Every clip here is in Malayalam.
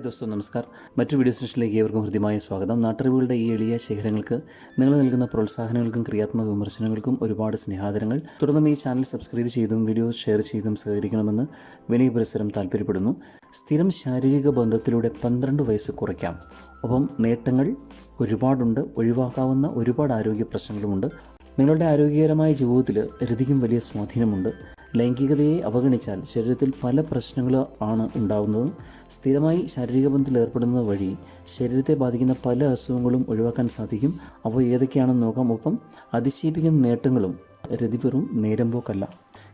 ഹായ് ദോസ്തോ നമസ്കാർ. മറ്റു വീഡിയോ സെഷനിലേക്ക് ഏവർക്കും ഹൃദ്യമായ സ്വാഗതം. നാട്ടറിവുകളുടെ ഈ എളിയ ശേഖരങ്ങൾക്ക് നിങ്ങൾ നൽകുന്ന പ്രോത്സാഹനങ്ങൾക്കും ക്രിയാത്മക വിമർശനങ്ങൾക്കും ഒരുപാട് സ്നേഹാദരങ്ങൾ. തുടർന്നും ഈ ചാനൽ സബ്സ്ക്രൈബ് ചെയ്തും വീഡിയോ ഷെയർ ചെയ്തും സഹകരിക്കണമെന്ന് വിനയ പുരസ്സരം താല്പര്യപ്പെടുന്നു. സ്ഥിരം ശാരീരിക ബന്ധത്തിലൂടെ പന്ത്രണ്ട് വയസ്സ് കുറയ്ക്കാം. ഒപ്പം നേട്ടങ്ങൾ ഒരുപാടുണ്ട് ഒഴിവാക്കാവുന്ന ഒരുപാട് ആരോഗ്യ പ്രശ്നങ്ങളുമുണ്ട്. നിങ്ങളുടെ ആരോഗ്യകരമായ ജീവിതത്തിൽ രതിക്കും വലിയ സ്വാധീനമുണ്ട്. ലൈംഗികതയെ അവഗണിച്ചാൽ ശരീരത്തിൽ പല പ്രശ്നങ്ങൾ ആണ് സ്ഥിരമായി ശാരീരിക ബന്ധത്തിൽ ഏർപ്പെടുന്നത് വഴി ശരീരത്തെ ബാധിക്കുന്ന പല അസുഖങ്ങളും ഒഴിവാക്കാൻ സാധിക്കും. അവ ഏതൊക്കെയാണെന്ന് നോക്കാം. ഒപ്പം അതിശയിപ്പിക്കുന്ന നേട്ടങ്ങളും രതിപെറും നേരമ്പോക്കല്ല.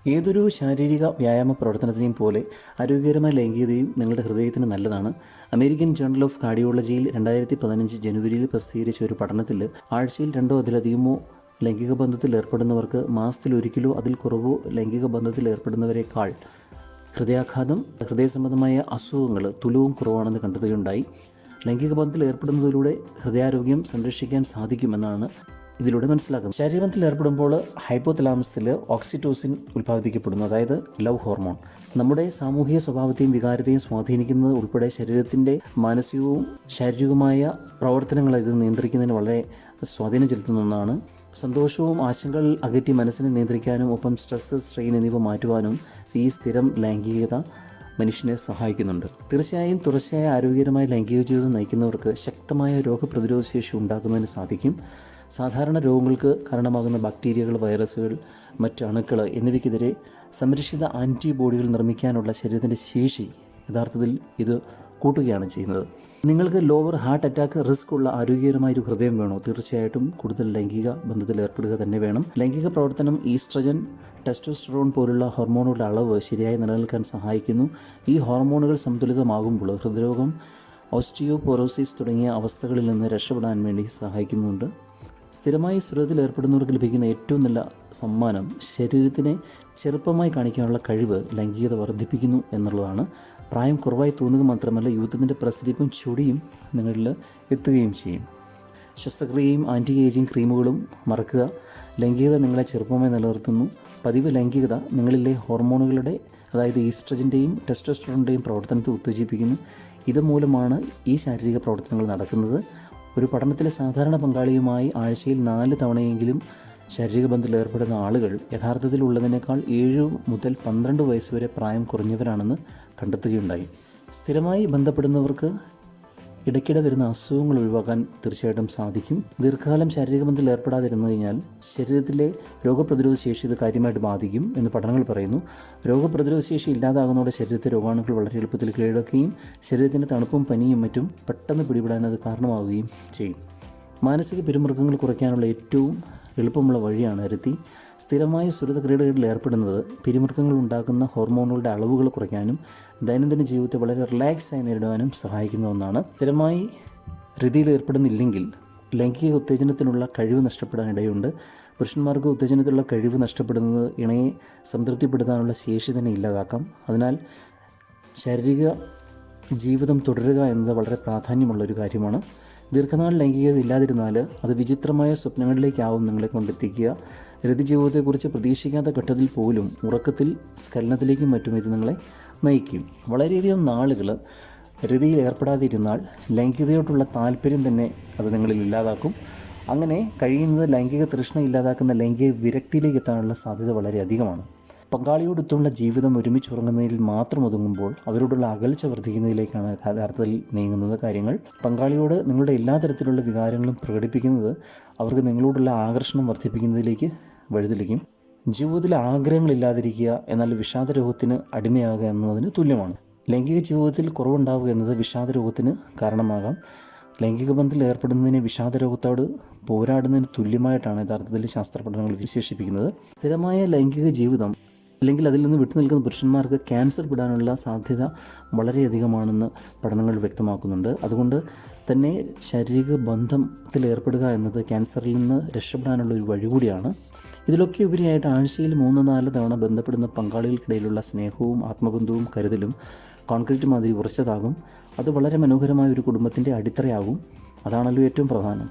ഏതൊരു ശാരീരിക വ്യായാമ പ്രവർത്തനത്തെയും പോലെ ആരോഗ്യകരമായ ലൈംഗികതയും നിങ്ങളുടെ ഹൃദയത്തിന് നല്ലതാണ്. അമേരിക്കൻ ജേണൽ ഓഫ് കാർഡിയോളജിയിൽ രണ്ടായിരത്തി പതിനഞ്ച് ജനുവരിയിൽ പ്രസിദ്ധീകരിച്ച ഒരു പഠനത്തിൽ ആഴ്ചയിൽ രണ്ടോ അതിലധികമോ ലൈംഗിക ബന്ധത്തിൽ ഏർപ്പെടുന്നവർക്ക് മാസത്തിൽ ഒരിക്കലോ അതിൽ കുറവോ ലൈംഗിക ബന്ധത്തിൽ ഏർപ്പെടുന്നവരെക്കാൾ ഹൃദയാഘാതം ഹൃദയ സംബന്ധമായ അസുഖങ്ങൾ തുലവും കുറവാണെന്ന് കണ്ടെത്തുകയുണ്ടായി. ലൈംഗിക ബന്ധത്തിൽ ഏർപ്പെടുന്നതിലൂടെ ഹൃദയാരോഗ്യം സംരക്ഷിക്കാൻ സാധിക്കുമെന്നാണ് ഇതിലൂടെ മനസ്സിലാക്കുന്നത്. ശരീരത്തിൽ ഏർപ്പെടുമ്പോൾ ഹൈപ്പോതലാമസിൽ ഓക്സിറ്റോസിൻ ഉൽപ്പാദിപ്പിക്കപ്പെടുന്നു അതായത് ലവ് ഹോർമോൺ. നമ്മുടെ സാമൂഹിക സ്വഭാവത്തെയും വികാരത്തെയും സ്വാധീനിക്കുന്നത് ഉൾപ്പെടെ ശരീരത്തിന്റെ മാനസികവും ശാരീരികവുമായ പ്രവർത്തനങ്ങളെ ഇത് നിയന്ത്രിക്കുന്നതിന് വളരെ സ്വാധീനം ചെലുത്തുന്ന ഒന്നാണ് സന്തോഷവും ആശങ്കകൾ അകറ്റി മനസ്സിനെ നിയന്ത്രിക്കാനും ഒപ്പം സ്ട്രെസ്സ് സ്ട്രെയിൻ എന്നിവ മാറ്റുവാനും ഈ സ്ഥിരം ലൈംഗികത മനുഷ്യനെ സഹായിക്കുന്നുണ്ട്. തീർച്ചയായും തുടർച്ചയായ ആരോഗ്യകരമായ ലൈംഗിക ജീവിതം നയിക്കുന്നവർക്ക് ശക്തമായ രോഗപ്രതിരോധ ശേഷി ഉണ്ടാക്കുന്നതിന് സാധിക്കും. സാധാരണ രോഗങ്ങൾക്ക് കാരണമാകുന്ന ബാക്ടീരിയകൾ വൈറസുകൾ മറ്റ് അണുക്കൾ എന്നിവയ്ക്കെതിരെ സംരക്ഷിത ആന്റിബോഡികൾ നിർമ്മിക്കാനുള്ള ശരീരത്തിന്റെ ശേഷി യഥാർത്ഥത്തിൽ ഇത് കൂട്ടുകയാണ് ചെയ്യുന്നത്. നിങ്ങൾക്ക് ലോവർ ഹാർട്ട് അറ്റാക്ക് റിസ്ക് ഉള്ള ആരോഗ്യകരമായ ഒരു ഹൃദയം വേണോ? തീർച്ചയായിട്ടും കൂടുതൽ ലൈംഗിക ബന്ധത്തിൽ ഏർപ്പെടുക തന്നെ വേണം. ലൈംഗിക പ്രവർത്തനം ഈസ്ട്രജൻ ടെസ്റ്റോസ്റ്ററോൺ പോലുള്ള ഹോർമോണുകളുടെ അളവ് ശരിയായി നിലനിൽക്കാൻ സഹായിക്കുന്നു. ഈ ഹോർമോണുകൾ സന്തുലിതമാകുമ്പോൾ ഹൃദ്രോഗം ഓസ്റ്റിയോപൊറോസിസ് തുടങ്ങിയ അവസ്ഥകളിൽ നിന്ന് രക്ഷപ്പെടാൻ വേണ്ടി സഹായിക്കുന്നുണ്ട്. സ്ഥിരമായി സുരത്തിൽ ഏർപ്പെടുന്നവർക്ക് ലഭിക്കുന്ന ഏറ്റവും നല്ല സമ്മാനം ശരീരത്തിനെ ചെറുപ്പമായി കാണിക്കാനുള്ള കഴിവ് ലൈംഗികത വർദ്ധിപ്പിക്കുന്നു എന്നുള്ളതാണ്. പ്രായം കുറവായി തോന്നുക മാത്രമല്ല യൂത്തത്തിന്റെ പ്രസരിപ്പും ചുടിയും നിങ്ങളിൽ എത്തുകയും ചെയ്യും. ശസ്ത്രക്രിയയും ആന്റി ഏജിങ് ക്രീമുകളും മറക്കുക. ലൈംഗികത നിങ്ങളെ ചെറുപ്പമായി നിലനിർത്തുന്നു. പതിവ് ലൈംഗികത നിങ്ങളിലെ ഹോർമോണുകളുടെ അതായത് ഈസ്ട്രജിന്റെയും ടെസ്റ്റോസ്റ്ററോണിന്റെയും പ്രവർത്തനത്തെ ഉത്തേജിപ്പിക്കുന്നു. ഇതുമൂലമാണ് ഈ ശാരീരിക പ്രവർത്തനങ്ങൾ നടക്കുന്നത്. ഒരു പഠനത്തിലെ സാധാരണ പങ്കാളിയുമായി ആഴ്ചയിൽ നാല് തവണയെങ്കിലും ശാരീരിക ബന്ധത്തിൽ ഏർപ്പെടുന്ന ആളുകൾ യഥാർത്ഥത്തിൽ ഉള്ളതിനേക്കാൾ ഏഴ് മുതൽ പന്ത്രണ്ട് വയസ്സ് വരെ പ്രായം കുറഞ്ഞവരാണെന്ന് കണ്ടെത്തുകയുണ്ടായി. സ്ഥിരമായി ബന്ധപ്പെടുന്നവർക്ക് ഇടയ്ക്കിടെ വരുന്ന അസുഖങ്ങൾ ഒഴിവാക്കാൻ തീർച്ചയായിട്ടും സാധിക്കും. ദീർഘകാലം ശാരീരിക ബന്ധത്തിൽ ഏർപ്പെടാതിരുന്നു കഴിഞ്ഞാൽ ശരീരത്തിലെ രോഗപ്രതിരോധ ശേഷി ഇത് കാര്യമായിട്ട് ബാധിക്കും എന്ന് പഠനങ്ങൾ പറയുന്നു. രോഗപ്രതിരോധ ശേഷി ഇല്ലാതാകുന്നതോടെ ശരീരത്തെ രോഗാണുക്കൾ വളരെ എളുപ്പത്തിൽ കീഴടക്കുകയും ശരീരത്തിന്റെ തണുപ്പും പനിയും മറ്റും പെട്ടെന്ന് പിടിപെടാൻ അത് കാരണമാവുകയും ചെയ്യും. മാനസിക പിരിമുറുക്കങ്ങൾ കുറയ്ക്കാനുള്ള ഏറ്റവും എളുപ്പമുള്ള വഴിയാണ് അരുത്തി സ്ഥിരമായ സുരത ക്രീഡകളിൽ ഏർപ്പെടുന്നത്. പിരിമുറുക്കങ്ങൾ ഉണ്ടാക്കുന്ന ഹോർമോണുകളുടെ അളവുകൾ കുറയ്ക്കാനും ദൈനംദിന ജീവിതത്തെ വളരെ റിലാക്സായി നേരിടുവാനും സഹായിക്കുന്ന ഒന്നാണ്. സ്ഥിരമായി രതിയിൽ ഏർപ്പെടുന്നില്ലെങ്കിൽ ലൈംഗിക ഉത്തേജനത്തിനുള്ള കഴിവ് നഷ്ടപ്പെടാൻ ഇടയുണ്ട്. പുരുഷന്മാർക്ക് ഉത്തേജനത്തിലുള്ള കഴിവ് നഷ്ടപ്പെടുന്നത് ഇണയെ സംതൃപ്തിപ്പെടുത്താനുള്ള ശേഷി തന്നെ ഇല്ലാതാക്കാം. അതിനാൽ ശാരീരിക ജീവിതം തുടരുക എന്നത് വളരെ പ്രാധാന്യമുള്ള ഒരു കാര്യമാണ്. ദീർഘനാൾ ലൈംഗികത ഇല്ലാതിരുന്നാൽ അത് വിചിത്രമായ സ്വപ്നങ്ങളിലേക്കാവും നിങ്ങളെ കൊണ്ടെത്തിക്കുക. ജീവിതത്തെക്കുറിച്ച് പ്രതീക്ഷിക്കാത്ത ഘട്ടത്തിൽ പോലും ഉറക്കത്തിൽ സ്ഖലനത്തിലേക്കും മറ്റും ഇത് നിങ്ങളെ നയിക്കും. വളരെയധികം നാളുകൾ രതിയിൽ ഏർപ്പെടാതിരുന്നാൽ ലൈംഗികതയോടുള്ള താല്പര്യം തന്നെ അത് നിങ്ങളിൽ ഇല്ലാതാക്കും. അങ്ങനെ കഴിയുന്നത് ലൈംഗിക തൃഷ്ണ ഇല്ലാതാക്കുന്ന ലൈംഗിക വിരക്തിയിലേക്ക് എത്താനുള്ള സാധ്യത വളരെ അധികമാണ്. പങ്കാളിയോടൊത്തുള്ള ജീവിതം ഒരുമിച്ച് ഉറങ്ങുന്നതിൽ മാത്രം ഒതുങ്ങുമ്പോൾ അവരോടുള്ള അകൽച്ച വർദ്ധിക്കുന്നതിലേക്കാണ് യഥാർത്ഥത്തിൽ നീങ്ങുന്നത് കാര്യങ്ങൾ. പങ്കാളിയോട് നിങ്ങളുടെ എല്ലാ തരത്തിലുള്ള വികാരങ്ങളും പ്രകടിപ്പിക്കുന്നത് അവർക്ക് നിങ്ങളോടുള്ള ആകർഷണം വർദ്ധിപ്പിക്കുന്നതിലേക്ക് വഴിതെളിക്കും. ജീവിതത്തിൽ ആഗ്രഹങ്ങളില്ലാതിരിക്കുക എന്നാൽ വിഷാദരോഗത്തിന് അടിമയാകുക എന്നതിന് തുല്യമാണ്. ലൈംഗിക ജീവിതത്തിൽ കുറവുണ്ടാവുക എന്നത് വിഷാദരോഗത്തിന് കാരണമാകാം. ലൈംഗിക ബന്ധത്തിൽ ഏർപ്പെടുന്നതിനെ വിഷാദ രോഗത്തോട് പോരാടുന്നതിന് തുല്യമായിട്ടാണ് യഥാർത്ഥത്തിൽ ശാസ്ത്ര പഠനങ്ങൾ വിശേഷിപ്പിക്കുന്നത്. സ്ഥിരമായ ലൈംഗിക ജീവിതം അല്ലെങ്കിൽ അതിൽ നിന്ന് വിട്ടുനിൽക്കുന്ന പുരുഷന്മാർക്ക് ക്യാൻസർ പെടാനുള്ള സാധ്യത വളരെയധികമാണെന്ന് പഠനങ്ങൾ വ്യക്തമാക്കുന്നുണ്ട്. അതുകൊണ്ട് തന്നെ ശാരീരിക ബന്ധത്തിൽ ഏർപ്പെടുക എന്നത് ക്യാൻസറിൽ നിന്ന് രക്ഷപ്പെടാനുള്ള ഒരു വഴി കൂടിയാണ് ഇതിലൊക്കെ ഉപരിയായിട്ട് ആഴ്ചയിൽ മൂന്ന് നാല് തവണ ബന്ധപ്പെടുന്ന പങ്കാളികൾക്കിടയിലുള്ള സ്നേഹവും ആത്മബന്ധവും കരുതലും കോൺക്രീറ്റ് മാതിരി ഉറച്ചതാകും. അത് വളരെ മനോഹരമായ ഒരു കുടുംബത്തിന്റെ അടിത്തറയാകും. അതാണല്ലോ ഏറ്റവും പ്രധാനം.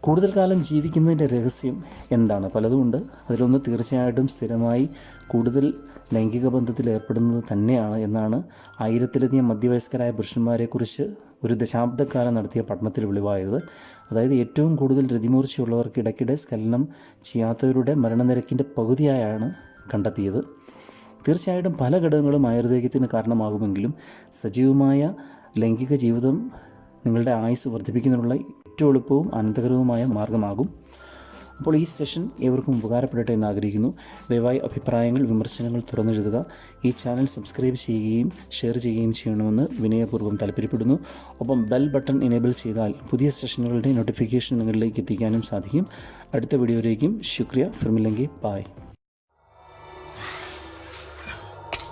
കൂടുതൽ കാലം ജീവിക്കുന്നതിന്റെ രഹസ്യം എന്താണ്? പലതുമുണ്ട് അതിലൊന്ന് തീർച്ചയായിട്ടും സ്ഥിരമായി കൂടുതൽ ലൈംഗിക ബന്ധത്തിൽ ഏർപ്പെടുന്നത് തന്നെയാണ് എന്നാണ് ആയിരത്തിലധികം മധ്യവയസ്കരായ പുരുഷന്മാരെക്കുറിച്ച് ഒരു ദശാബ്ദക്കാലം നടത്തിയ പഠനത്തിൽ വെളിവായത്. അതായത് ഏറ്റവും കൂടുതൽ രതിമൂർച്ചയുള്ളവർക്ക് ഇടയ്ക്കിടെ സ്കലനം ചെയ്യാത്തവരുടെ മരണനിരക്കിന്റെ പകുതിയായാണ് കണ്ടെത്തിയത്. തീർച്ചയായിട്ടും പല ഘടകങ്ങളും ആയുർവേദത്തിന് കാരണമാകുമെങ്കിലും സജീവമായ ലൈംഗിക ജീവിതം നിങ്ങളുടെ ആയുസ് വർദ്ധിപ്പിക്കുന്നതിനുള്ള ഏറ്റവും എളുപ്പവും അനന്തകരവുമായ മാർഗമാകും. അപ്പോൾ ഈ സെഷൻ ഏവർക്കും ഉപകാരപ്പെടട്ടെ എന്ന് ആഗ്രഹിക്കുന്നു. ദയവായി അഭിപ്രായങ്ങൾ വിമർശനങ്ങൾ തുറന്നെഴുതുക. ഈ ചാനൽ സബ്സ്ക്രൈബ് ചെയ്യുകയും ഷെയർ ചെയ്യുകയും ചെയ്യണമെന്ന് വിനയപൂർവം താല്പര്യപ്പെടുന്നു. ഒപ്പം ബെൽ ബട്ടൺ എനേബിൾ ചെയ്താൽ പുതിയ സെഷനുകളുടെ നോട്ടിഫിക്കേഷൻ നിങ്ങളിലേക്ക് എത്തിക്കാനും സാധിക്കും. അടുത്ത വീഡിയോയിലേക്കും. ശുക്രിയ. ഫിർമില്ലെങ്കിൽ ബായ്